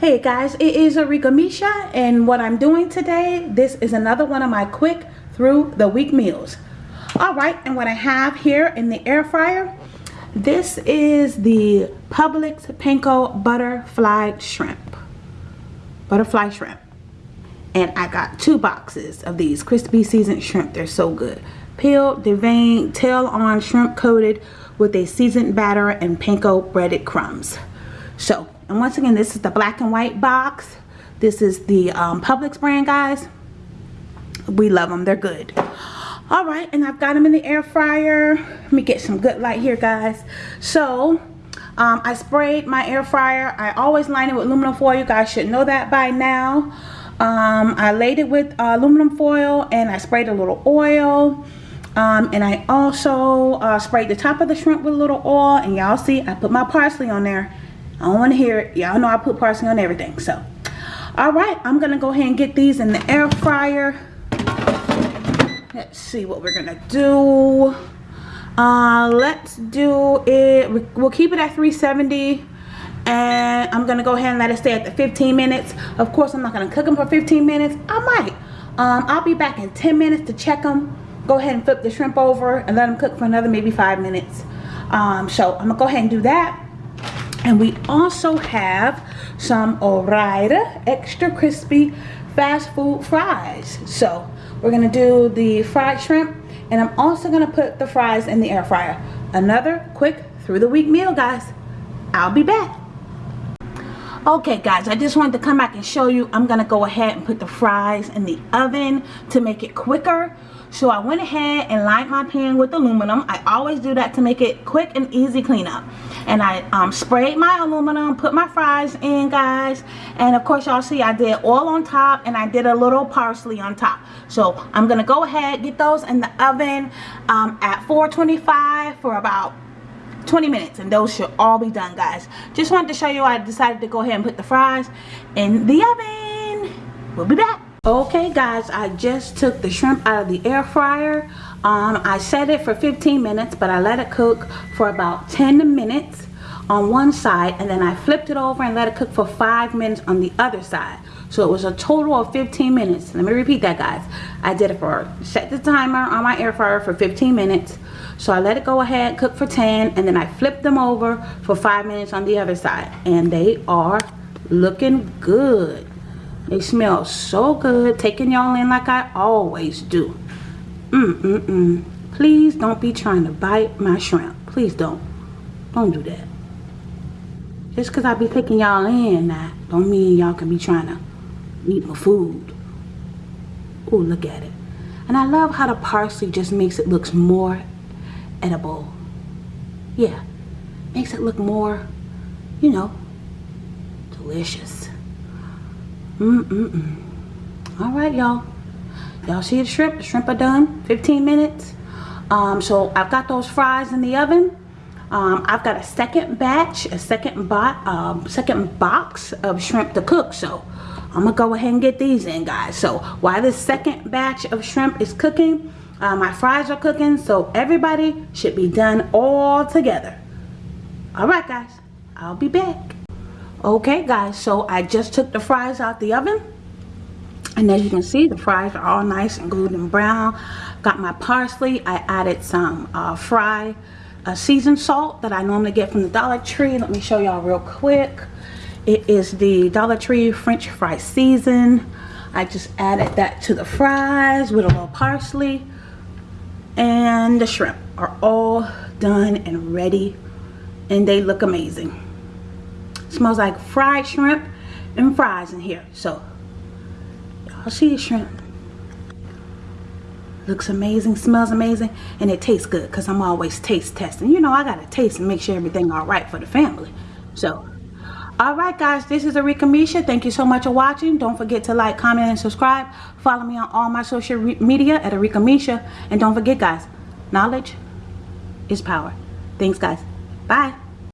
Hey guys, it is Arika Misha and what I'm doing today, this is another one of my quick through the week meals. Alright, and what I have here in the air fryer, this is the Publix Panko Butterfly Shrimp. Butterfly Shrimp. And I got two boxes of these crispy seasoned shrimp. They're so good. Peeled, deveined, tail on shrimp coated with a seasoned batter and panko breaded crumbs. So and once again, this is the black and white box. This is the um, Publix brand, guys. We love them. They're good. All right, and I've got them in the air fryer. Let me get some good light here, guys. So, um, I sprayed my air fryer. I always line it with aluminum foil. You guys should know that by now. Um, I laid it with uh, aluminum foil and I sprayed a little oil. Um, and I also uh, sprayed the top of the shrimp with a little oil. And y'all see, I put my parsley on there. I don't want to hear it. Y'all know I put parsley on everything. So, all right. I'm going to go ahead and get these in the air fryer. Let's see what we're going to do. Uh, let's do it. We'll keep it at 370 and I'm gonna go ahead and let it stay at the 15 minutes of course I'm not gonna cook them for 15 minutes I might um, I'll be back in 10 minutes to check them go ahead and flip the shrimp over and let them cook for another maybe five minutes um, so I'm gonna go ahead and do that and we also have some Ore-Ida extra crispy fast food fries. So we're to do the fried shrimp and I'm also to put the fries in the air fryer. Another quick through the week meal guys. I'll be back. Okay guys, I just wanted to come back and show you. I'm to go ahead and put the fries in the oven to make it quicker. So I went ahead and lined my pan with aluminum. I always do that to make it quick and easy cleanup. And I um, sprayed my aluminum, put my fries in guys. And of course y'all see I did oil on top and I did a little parsley on top. So I'm to go ahead get those in the oven um, at 425 for about 20 minutes and those should all be done guys. Just wanted to show you I decided to go ahead and put the fries in the oven. We'll be back. Okay guys I just took the shrimp out of the air fryer. Um, I set it for 15 minutes but I let it cook for about 10 minutes on one side and then I flipped it over and let it cook for five minutes on the other side so it was a total of 15 minutes let me repeat that guys I did it for set the timer on my air fryer for 15 minutes so I let it go ahead cook for 10 and then I flipped them over for five minutes on the other side and they are looking good they smell so good. Taking y'all in like I always do. Mm-mm-mm. Please don't be trying to bite my shrimp. Please don't. Don't do that. Just because I be taking y'all in now, don't mean y'all can be trying to eat my food. Oh, look at it. And I love how the parsley just makes it look more edible. Yeah. Makes it look more, you know, delicious. Mm-mm-mm. All right, y'all. Y'all see the shrimp? The shrimp are done. 15 minutes. Um, so I've got those fries in the oven. Um, I've got a second batch, a second, bo um, second box of shrimp to cook. So I'm going to go ahead and get these in, guys. So while this second batch of shrimp is cooking, uh, my fries are cooking. So everybody should be done all together. All right, guys. I'll be back okay guys so I just took the fries out the oven and as you can see the fries are all nice and golden brown got my parsley I added some uh, fry uh, seasoned salt that I normally get from the Dollar Tree. Let me show y'all real quick. It is the Dollar Tree French fry season. I just added that to the fries with a little parsley and the shrimp are all done and ready and they look amazing. Smells like fried shrimp and fries in here. So y'all see the shrimp looks amazing smells amazing and it tastes good because i'm always taste testing. You know i gotta taste and make sure everything all right for the family. So all right guys this is Arika Misha. Thank you so much for watching. Don't forget to like comment and subscribe. Follow me on all my social media at Arika Misha. And don't forget guys knowledge is power. Thanks guys. Bye